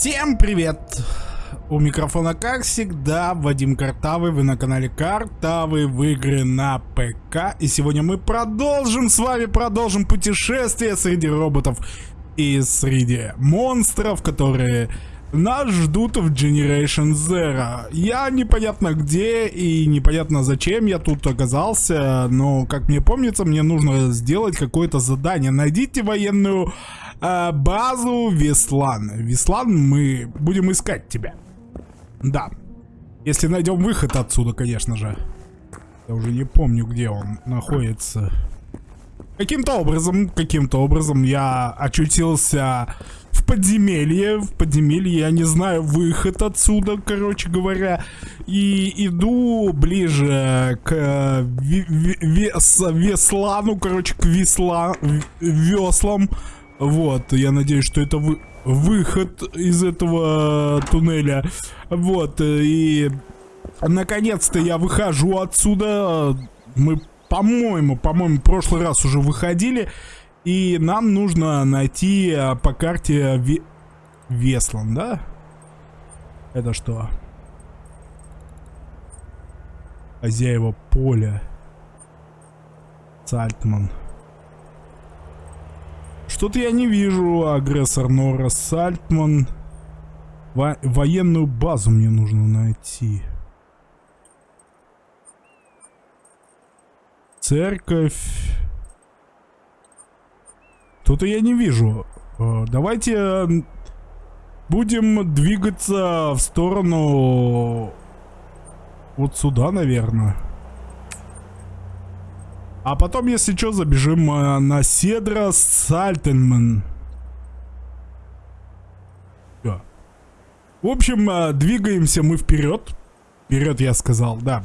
Всем привет! У микрофона, как всегда, Вадим Картавый, вы на канале Картавый в игры на ПК. И сегодня мы продолжим с вами, продолжим путешествие среди роботов и среди монстров, которые нас ждут в Generation Zero. Я непонятно где и непонятно зачем я тут оказался, но, как мне помнится, мне нужно сделать какое-то задание. Найдите военную э, базу Веслан. Веслан, мы будем искать тебя. Да. Если найдем выход отсюда, конечно же. Я уже не помню, где он находится. Каким-то образом, каким-то образом я очутился подземелье. В подземелье я не знаю выход отсюда, короче говоря. И иду ближе к э, вес, веслану, короче, к весла, веслам. Вот, я надеюсь, что это вы, выход из этого туннеля. Вот, и наконец-то я выхожу отсюда. Мы, по-моему, по-моему, прошлый раз уже выходили. И нам нужно найти а, по карте Ве Веслан, да? Это что? Хозяева поля. Сальтман. Что-то я не вижу. Агрессор Нора Сальтман. Во военную базу мне нужно найти. Церковь. Тут я не вижу. Э, давайте будем двигаться в сторону вот сюда, наверное. А потом, если что, забежим э, на Седра Сальтенман. В общем, э, двигаемся мы вперед. Вперед, я сказал, да.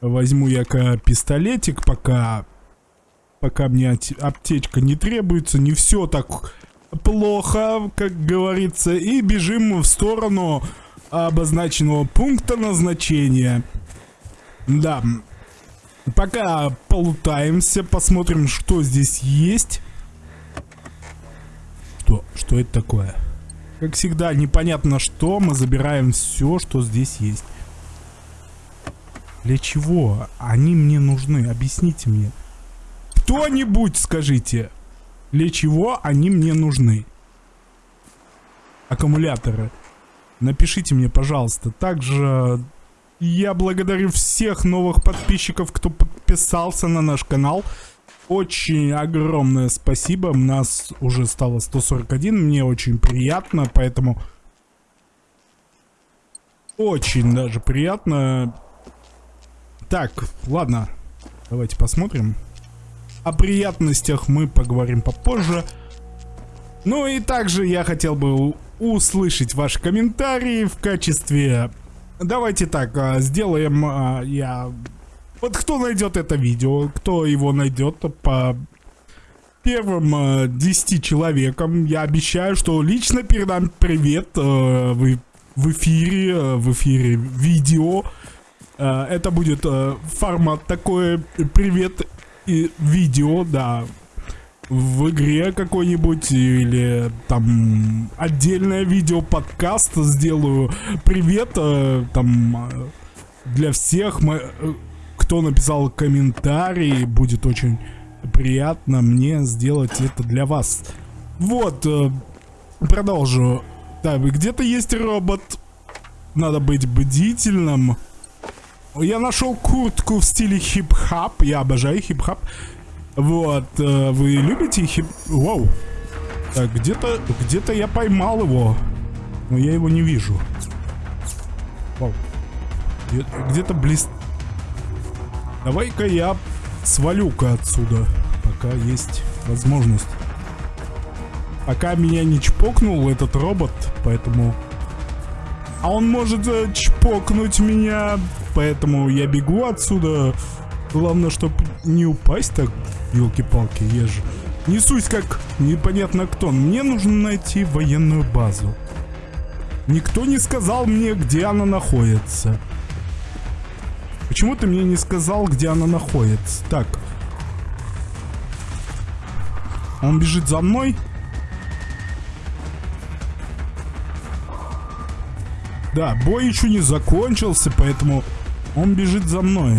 Возьму я пистолетик, пока... Пока мне аптечка не требуется. Не все так плохо, как говорится. И бежим в сторону обозначенного пункта назначения. Да, Пока полутаемся, посмотрим, что здесь есть. Что? Что это такое? Как всегда, непонятно что. Мы забираем все, что здесь есть. Для чего они мне нужны? Объясните мне. Кто-нибудь скажите, для чего они мне нужны? Аккумуляторы. Напишите мне, пожалуйста. Также я благодарю всех новых подписчиков, кто подписался на наш канал. Очень огромное спасибо. У нас уже стало 141. Мне очень приятно, поэтому... Очень даже приятно. Так, ладно. Давайте посмотрим. О приятностях мы поговорим попозже. Ну и также я хотел бы услышать ваши комментарии в качестве Давайте так, а, сделаем а, я... Вот кто найдет это видео, кто его найдет по первым 10 а, человекам, я обещаю, что лично передам привет в, эфире, в эфире видео. Это будет формат такой, привет и видео, да, в игре какой-нибудь или там отдельное видео подкаст сделаю. Привет э, там э, для всех мы, э, кто написал комментарий будет очень приятно мне сделать это для вас. Вот продолжу. Да где-то есть робот. Надо быть бдительным я нашел куртку в стиле хип-хоп я обожаю хип-хоп вот, э, вы любите хип... Вау. Так, где-то где-то я поймал его. Но я его не вижу. Вау. Где-то близ... Давай-ка я свалю-ка отсюда, пока есть возможность. Пока меня не чпокнул этот робот, поэтому... А он может э, чпокнуть меня, поэтому я бегу отсюда. Главное, чтобы не упасть так, елки-палки, я же несусь как непонятно кто. Мне нужно найти военную базу. Никто не сказал мне, где она находится. Почему ты мне не сказал, где она находится? Так. Он бежит за мной. Да, бой еще не закончился, поэтому он бежит за мной.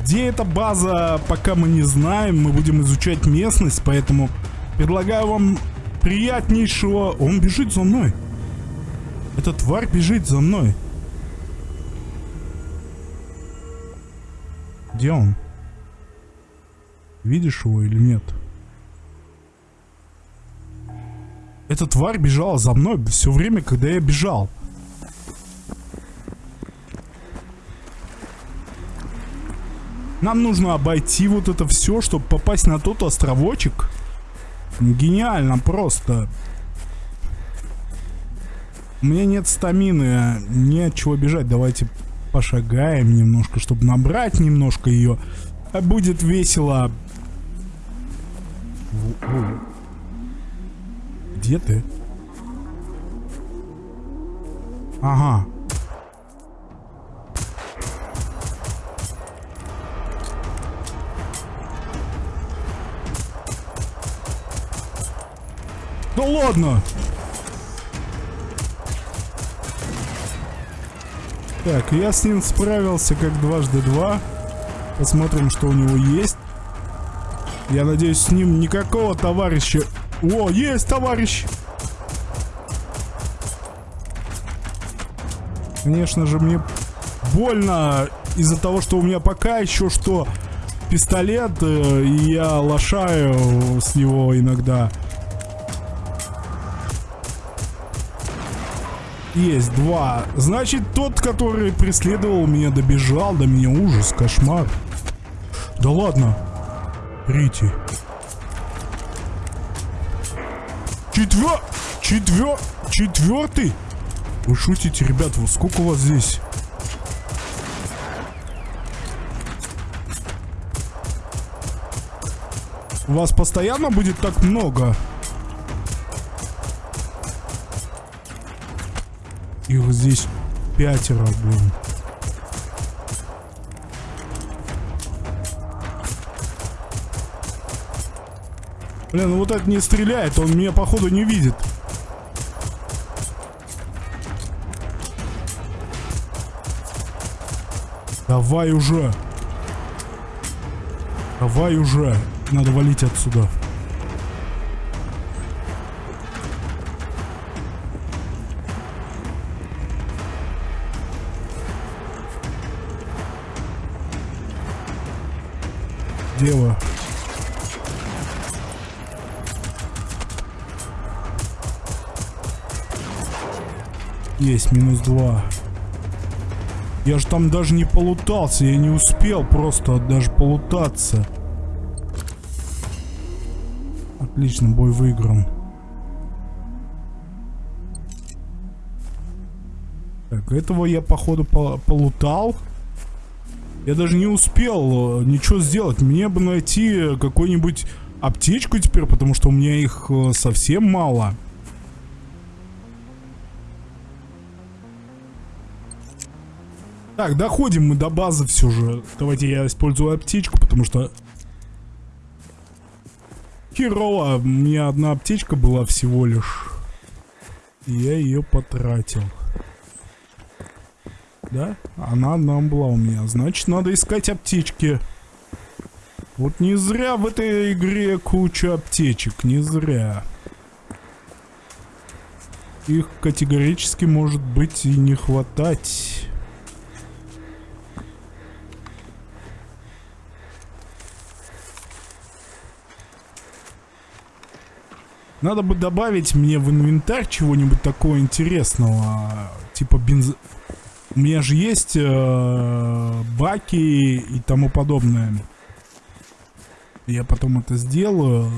Где эта база, пока мы не знаем. Мы будем изучать местность, поэтому предлагаю вам приятнейшего... Он бежит за мной. Эта тварь бежит за мной. Где он? Видишь его или нет? Эта тварь бежала за мной все время, когда я бежал. Нам нужно обойти вот это все, чтобы попасть на тот островочек. Гениально просто. У меня нет стамины, не от чего бежать. Давайте пошагаем немножко, чтобы набрать немножко ее. Будет весело. Где ты? Ага. Да ладно! Так, я с ним справился как дважды два. Посмотрим, что у него есть. Я надеюсь, с ним никакого товарища... О, есть товарищ! Конечно же, мне больно из-за того, что у меня пока еще что пистолет, э, и я лошаю с него иногда. Есть, два. Значит, тот, который преследовал меня, добежал до меня. Ужас, кошмар. Да ладно. Рити. Четвер... Четвер... Четвертый? Вы шутите, ребят, вот сколько у вас здесь? У вас постоянно будет так много? Их здесь пятеро, блин. Блин, ну вот это не стреляет, он меня походу не видит. Давай уже. Давай уже. Надо валить отсюда. Дева. Есть, минус два. Я же там даже не полутался, я не успел просто даже полутаться. Отлично, бой выигран. Так, этого я походу полутал. Я даже не успел э, ничего сделать. Мне бы найти какую-нибудь аптечку теперь, потому что у меня их э, совсем мало. Так, доходим мы до базы все же. Давайте я использую аптечку, потому что... Херово, у меня одна аптечка была всего лишь. И я ее потратил. Да? Она одна была у меня. Значит, надо искать аптечки. Вот не зря в этой игре куча аптечек. Не зря. Их категорически может быть и не хватать. Надо бы добавить мне в инвентарь чего-нибудь такого интересного. Типа бенз... У меня же есть э, баки и тому подобное. Я потом это сделаю.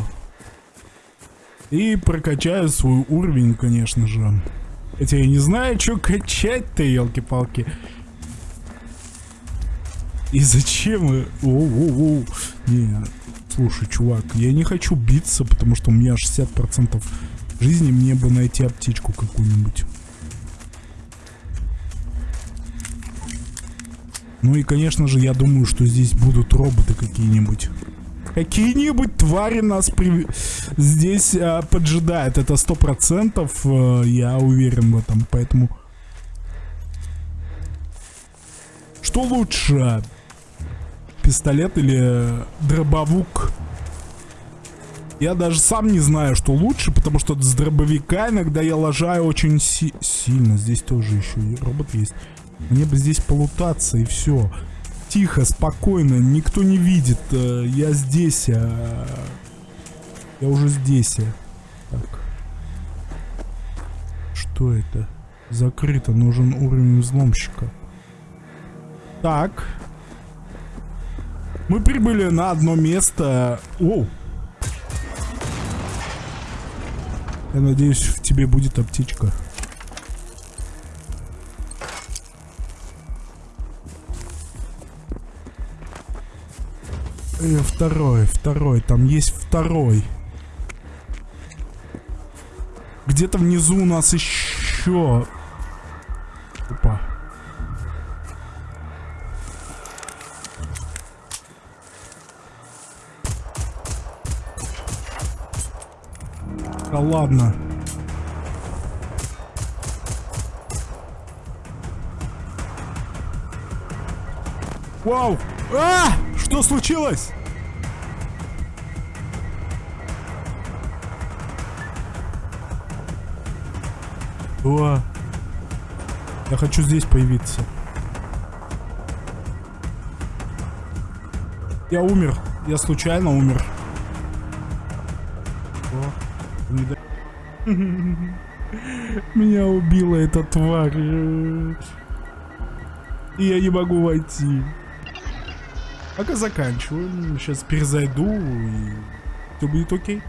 И прокачаю свой уровень, конечно же. Хотя я не знаю, что качать-то, елки-палки. И зачем? О-о-о. Не, слушай, чувак, я не хочу биться, потому что у меня 60% жизни, мне бы найти аптечку какую-нибудь. Ну и, конечно же, я думаю, что здесь будут роботы какие-нибудь. Какие-нибудь твари нас при... здесь а, поджидают. Это сто процентов, а, я уверен в этом. Поэтому... Что лучше? Пистолет или дробовук? Я даже сам не знаю, что лучше, потому что с дробовика иногда я лажаю очень си сильно. Здесь тоже еще робот есть. Мне бы здесь полутаться и все. Тихо, спокойно, никто не видит. Э, я здесь. А... Я уже здесь. Так. Что это? Закрыто. Нужен уровень взломщика. Так. Мы прибыли на одно место. Оу. Я надеюсь, в тебе будет аптечка. Э, второй, второй, там есть второй. Где-то внизу у нас еще... Да ладно. Вау! А! Что случилось? О! Я хочу здесь появиться. Я умер. Я случайно умер. Меня убила эта тварь. И я не могу войти. Пока заканчиваю. Сейчас перезайду и все будет окей.